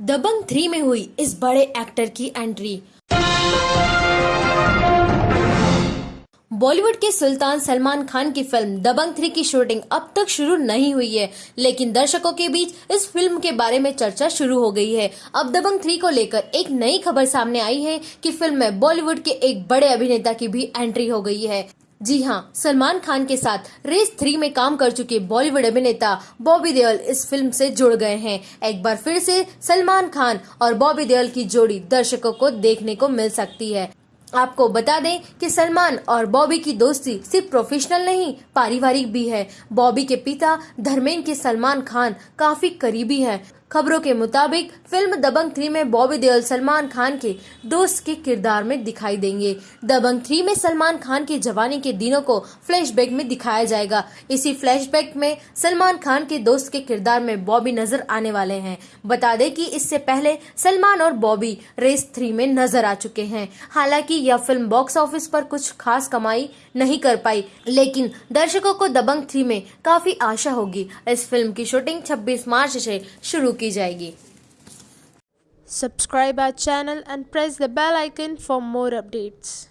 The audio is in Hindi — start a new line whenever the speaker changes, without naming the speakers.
दबंग थ्री में हुई इस बड़े एक्टर की एंट्री। बॉलीवुड के सुल्तान सलमान खान की फ़िल्म दबंग थ्री की शूटिंग अब तक शुरू नहीं हुई है, लेकिन दर्शकों के बीच इस फ़िल्म के बारे में चर्चा शुरू हो गई है। अब दबंग थ्री को लेकर एक नई खबर सामने आई है कि फ़िल्म में बॉलीवुड के एक बड़े अभिनेता की भी एंट्री हो गई है। जी हाँ सलमान खान के साथ रेस थ्री में काम कर चुके बॉलीवुड अभिनेता बॉबी देओल इस फ़िल्म से जुड़ गए हैं। एक बार फिर से सलमान खान और बॉबी देओल की जोड़ी दर्शकों को देखने को मिल सकती है। आपको बता दें कि सलमान और बॉबी की दोस्ती सिर्फ़ प्रोफेशनल नहीं, पारिवारिक भी है। बॉबी के पिता धर्मेंद्र के सलमान खान काफ़ी करीबी हैं। खबरों के मुताबिक, फ़िल्म दबंग थ्री में बॉबी देओल, सलमान खान के दोस्त के किरदार में दिखाई देंगे। दबंग थ्री में सलमान खान की जवानी के दिनों को फ्लैशबैक में दिखाया जाएगा। इसी फ्लैशबैक में सलमान खान के दोस्त के किरदार में बॉबी नज़र आने वाले हैं। बता दें कि इससे पहले सलमान और बॉबी रेस थ्री में नज़र आ चुके हैं। हालाँकि यह फ़िल्म बॉक्स ऑफ़िस पर कुछ खास कमाई नहीं कर पाई, लेकिन दर्शकों को दबंग थ्री में काफ़ी आशा होगी। इस फ़िल्म की शूटिंग 26 मार्च से शुरू की जाएगी।
Subscribe our channel and press the bell icon for more updates